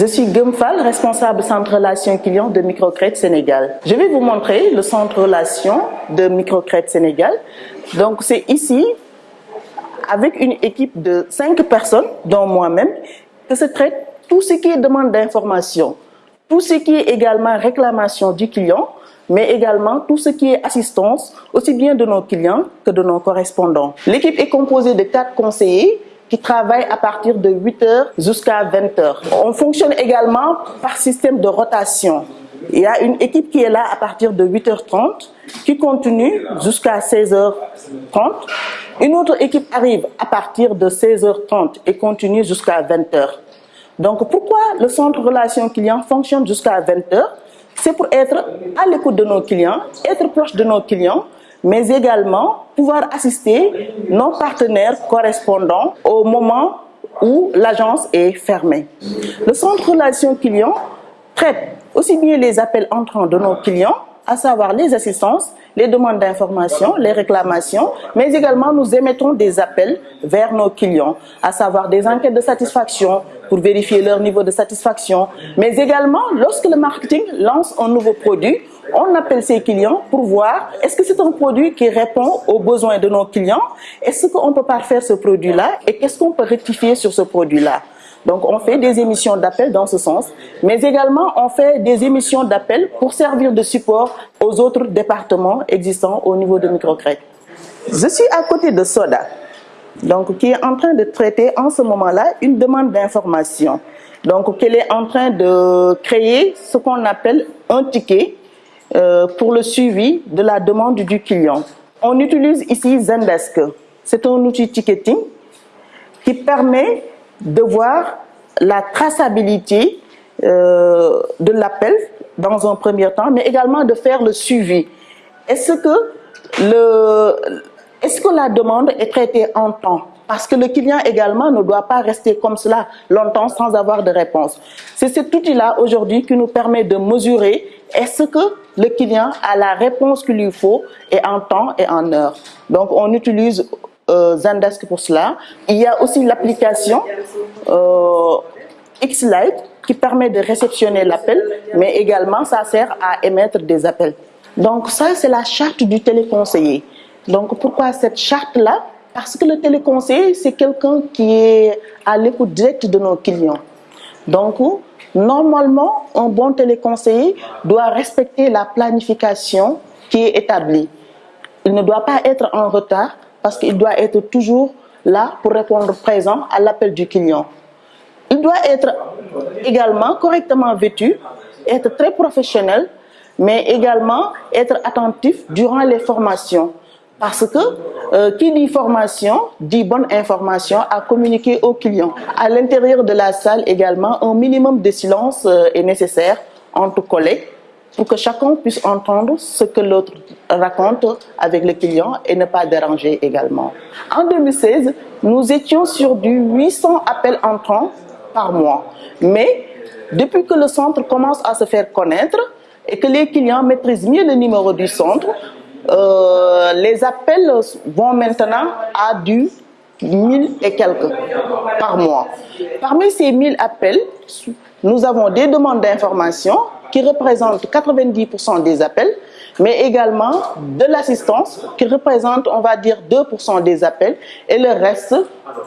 Je suis Gumfal, responsable centre relations clients de Microcredit Sénégal. Je vais vous montrer le centre relations de Microcredit Sénégal. Donc c'est ici, avec une équipe de cinq personnes, dont moi-même, que se traite tout ce qui est demande d'information, tout ce qui est également réclamation du client, mais également tout ce qui est assistance, aussi bien de nos clients que de nos correspondants. L'équipe est composée de quatre conseillers qui travaillent à partir de 8h jusqu'à 20h. On fonctionne également par système de rotation. Il y a une équipe qui est là à partir de 8h30, qui continue jusqu'à 16h30. Une autre équipe arrive à partir de 16h30 et continue jusqu'à 20h. Donc pourquoi le centre relation client fonctionne jusqu'à 20h c'est pour être à l'écoute de nos clients, être proche de nos clients, mais également pouvoir assister nos partenaires correspondants au moment où l'agence est fermée. Le centre relation client traite aussi bien les appels entrants de nos clients, à savoir les assistances, les demandes d'information, les réclamations, mais également nous émettons des appels vers nos clients, à savoir des enquêtes de satisfaction pour vérifier leur niveau de satisfaction, mais également lorsque le marketing lance un nouveau produit, on appelle ses clients pour voir est-ce que c'est un produit qui répond aux besoins de nos clients, est-ce qu'on peut parfaire ce produit-là et qu'est-ce qu'on peut rectifier sur ce produit-là. Donc on fait des émissions d'appel dans ce sens, mais également on fait des émissions d'appel pour servir de support aux autres départements existants au niveau de Microcrédit. Je suis à côté de Soda, donc qui est en train de traiter en ce moment-là une demande d'information. Donc qu'elle est en train de créer ce qu'on appelle un ticket euh, pour le suivi de la demande du client. On utilise ici Zendesk. C'est un outil ticketing qui permet de voir la traçabilité euh, de l'appel dans un premier temps, mais également de faire le suivi. Est-ce que, est que la demande est traitée en temps? Parce que le client également ne doit pas rester comme cela longtemps sans avoir de réponse. C'est cet outil-là aujourd'hui qui nous permet de mesurer est-ce que le client a la réponse qu'il lui faut et en temps et en heure. Donc on utilise euh, Zendesk pour cela. Il y a aussi l'application euh, Xlite qui permet de réceptionner l'appel, mais également ça sert à émettre des appels. Donc ça, c'est la charte du téléconseiller. Donc pourquoi cette charte-là? Parce que le téléconseiller, c'est quelqu'un qui est à l'écoute directe de nos clients. Donc, normalement, un bon téléconseiller doit respecter la planification qui est établie. Il ne doit pas être en retard parce qu'il doit être toujours là pour répondre présent à l'appel du client. Il doit être également correctement vêtu, être très professionnel, mais également être attentif durant les formations. Parce que euh, qui dit formation dit bonne information à communiquer au client. À l'intérieur de la salle également, un minimum de silence euh, est nécessaire entre collègues pour que chacun puisse entendre ce que l'autre raconte avec le client et ne pas déranger également. En 2016, nous étions sur du 800 appels entrants par mois. Mais depuis que le centre commence à se faire connaître et que les clients maîtrisent mieux le numéro du centre, euh, les appels vont maintenant à du 1000 et quelques par mois. Parmi ces 1000 appels, nous avons des demandes d'information qui représentent 90% des appels, mais également de l'assistance qui représente, on va dire, 2% des appels et le reste,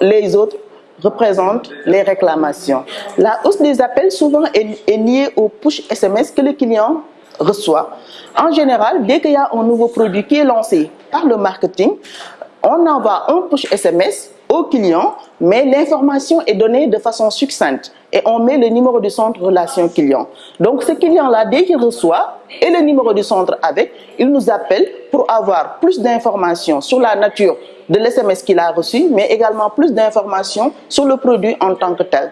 les autres, représentent les réclamations. La hausse des appels souvent est, est liée au push SMS que le client reçoit. En général, dès qu'il y a un nouveau produit qui est lancé par le marketing, on envoie un push SMS au client, mais l'information est donnée de façon succincte et on met le numéro du centre relation client. Donc ce client-là, dès qu'il reçoit et le numéro du centre avec, il nous appelle pour avoir plus d'informations sur la nature de l'SMS qu'il a reçu, mais également plus d'informations sur le produit en tant que tel.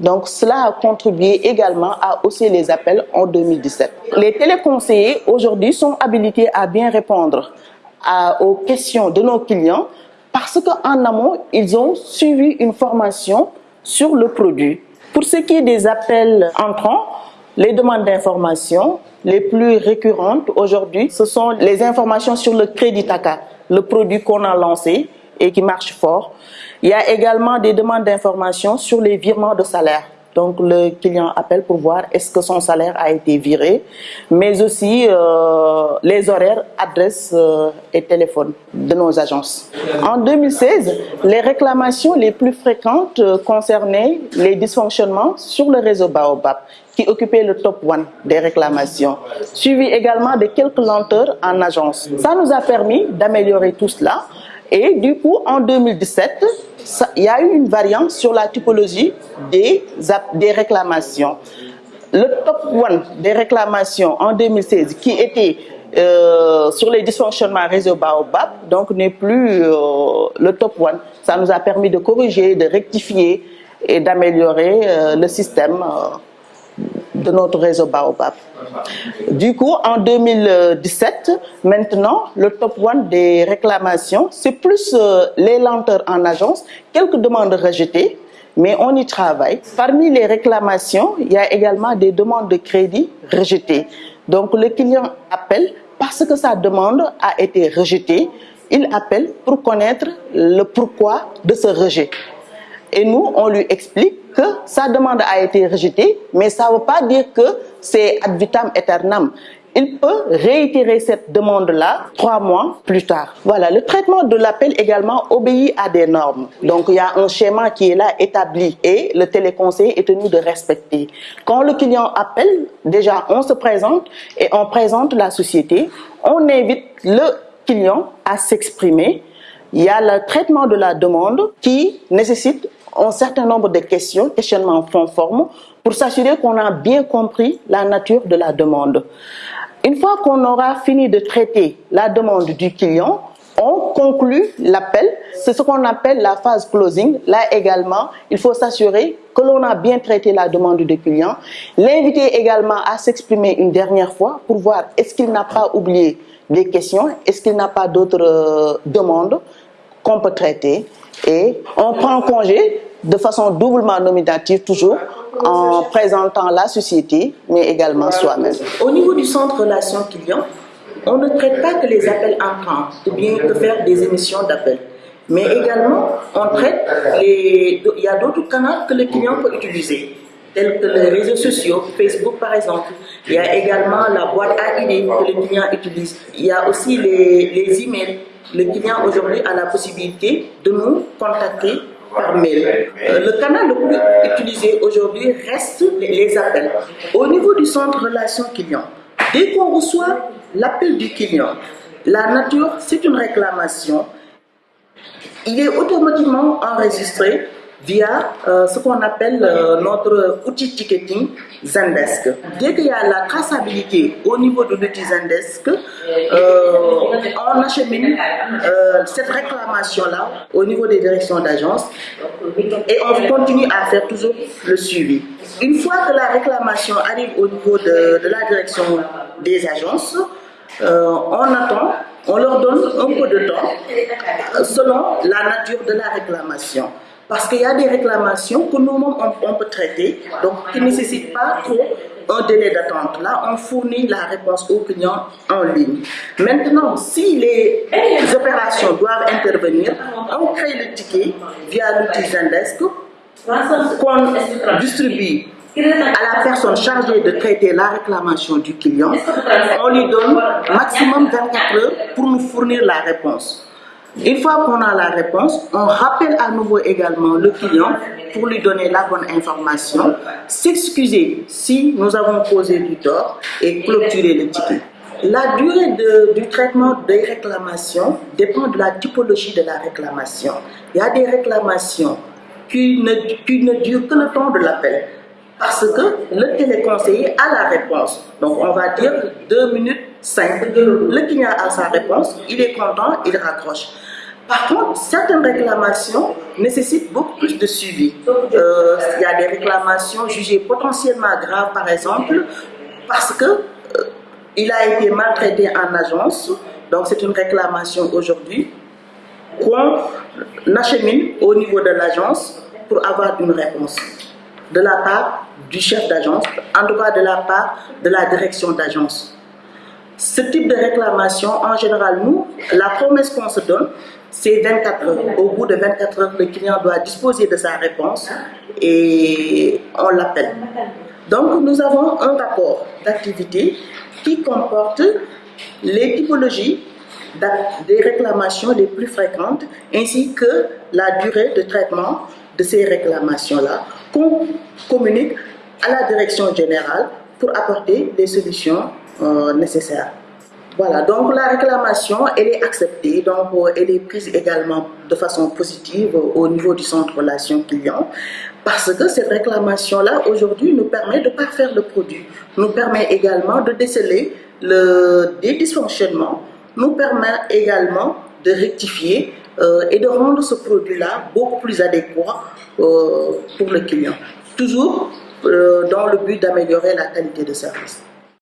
Donc cela a contribué également à hausser les appels en 2017. Les téléconseillers aujourd'hui sont habilités à bien répondre aux questions de nos clients parce qu'en amont, ils ont suivi une formation sur le produit. Pour ce qui est des appels entrants, les demandes d'information les plus récurrentes aujourd'hui, ce sont les informations sur le crédit TACA, le produit qu'on a lancé et qui marche fort. Il y a également des demandes d'information sur les virements de salaire. Donc le client appelle pour voir est-ce que son salaire a été viré, mais aussi euh, les horaires, adresses euh, et téléphones de nos agences. En 2016, les réclamations les plus fréquentes euh, concernaient les dysfonctionnements sur le réseau Baobab qui occupait le top one des réclamations, suivi également de quelques lenteurs en agence. Ça nous a permis d'améliorer tout cela et du coup, en 2017, il y a eu une variante sur la typologie des, des réclamations. Le top one des réclamations en 2016, qui était euh, sur les dysfonctionnements réseau Baobab, donc n'est plus euh, le top one. Ça nous a permis de corriger, de rectifier et d'améliorer euh, le système de notre réseau Baobab. Du coup, en 2017, maintenant, le top one des réclamations, c'est plus euh, les lenteurs en agence, quelques demandes rejetées, mais on y travaille. Parmi les réclamations, il y a également des demandes de crédit rejetées. Donc le client appelle parce que sa demande a été rejetée, il appelle pour connaître le pourquoi de ce rejet. Et nous, on lui explique que sa demande a été rejetée, mais ça ne veut pas dire que c'est ad vitam aeternam. Il peut réitérer cette demande-là trois mois plus tard. Voilà, le traitement de l'appel également obéit à des normes. Donc, il y a un schéma qui est là établi et le téléconseil est tenu de respecter. Quand le client appelle, déjà, on se présente et on présente la société. On invite le client à s'exprimer. Il y a le traitement de la demande qui nécessite un certain nombre de questions, questionnements fond forme, pour s'assurer qu'on a bien compris la nature de la demande. Une fois qu'on aura fini de traiter la demande du client, on conclut l'appel. C'est ce qu'on appelle la phase closing. Là également, il faut s'assurer que l'on a bien traité la demande du client. L'inviter également à s'exprimer une dernière fois pour voir est-ce qu'il n'a pas oublié des questions, est-ce qu'il n'a pas d'autres euh, demandes qu'on peut traiter. Et on prend congé de façon doublement nominative toujours en présentant la société, mais également soi-même. Au niveau du centre relation client, on ne traite pas que les appels entrants ou bien que faire des émissions d'appels. Mais également, on traite les... Il y a d'autres canaux que le client peut utiliser, tels que les réseaux sociaux, Facebook par exemple. Il y a également la boîte à idées que le client utilise. Il y a aussi les, les emails. Le client aujourd'hui a la possibilité de nous contacter par mail. Euh, le canal le plus utilisé aujourd'hui reste les appels. Au niveau du centre relation client, dès qu'on reçoit l'appel du client, la nature, c'est une réclamation. Il est automatiquement enregistré via euh, ce qu'on appelle euh, notre outil ticketing Zendesk. Dès qu'il y a la traçabilité au niveau de l'outil Zendesk, on achemine cette réclamation-là au niveau des directions d'agence et on continue à faire toujours le suivi. Une fois que la réclamation arrive au niveau de, de la direction des agences, on attend, on leur donne un peu de temps selon la nature de la réclamation. Parce qu'il y a des réclamations que nous-mêmes on, peut traiter, donc qui ne nécessitent pas trop un délai d'attente. Là, on fournit la réponse aux clients en ligne. Maintenant, si les, opérations doivent intervenir, on crée le ticket via l'outil Zendesk qu'on distribue à la personne chargée de traiter la réclamation du client. On lui donne maximum 24 heures pour nous fournir la réponse. Une fois qu'on a la réponse, on rappelle à nouveau également le client pour lui donner la bonne information, s'excuser si nous avons causé du tort et clôturer le ticket. La durée du traitement des réclamations dépend de la typologie de la réclamation. Il y a des réclamations qui ne, qui ne durent que le temps de l'appel parce que le téléconseiller a la réponse. Donc on va dire 2 minutes 5. Le client a sa réponse, il est content, il raccroche. Par contre, certaines réclamations nécessitent beaucoup plus de suivi. Euh, il y a des réclamations jugées potentiellement graves, par exemple, parce que euh, a été maltraité en agence. Donc, c'est une réclamation aujourd'hui qu'on achemine au niveau de l'agence pour avoir une réponse de la part du chef d'agence, en tout cas de la part de la direction d'agence. Ce type de réclamation, en général, nous, la promesse qu'on se donne, c'est 24 heures. Au bout de 24 heures, le client doit disposer de sa réponse et on l'appelle. Donc, nous avons un rapport d'activité qui comporte les typologies des réclamations les plus fréquentes ainsi que la durée de traitement de ces réclamations-là qu'on communique à la direction générale pour apporter les solutions euh. Voilà, donc la réclamation, elle est acceptée, donc euh, elle est prise également de façon positive au niveau du centre relation client, parce que cette réclamation-là, aujourd'hui, nous permet de parfaire le produit, nous permet également de déceler le, des dysfonctionnements, nous permet également de rectifier euh, et de rendre ce produit-là beaucoup plus adéquat euh, pour le client. Toujours dans le but d'améliorer la qualité de service.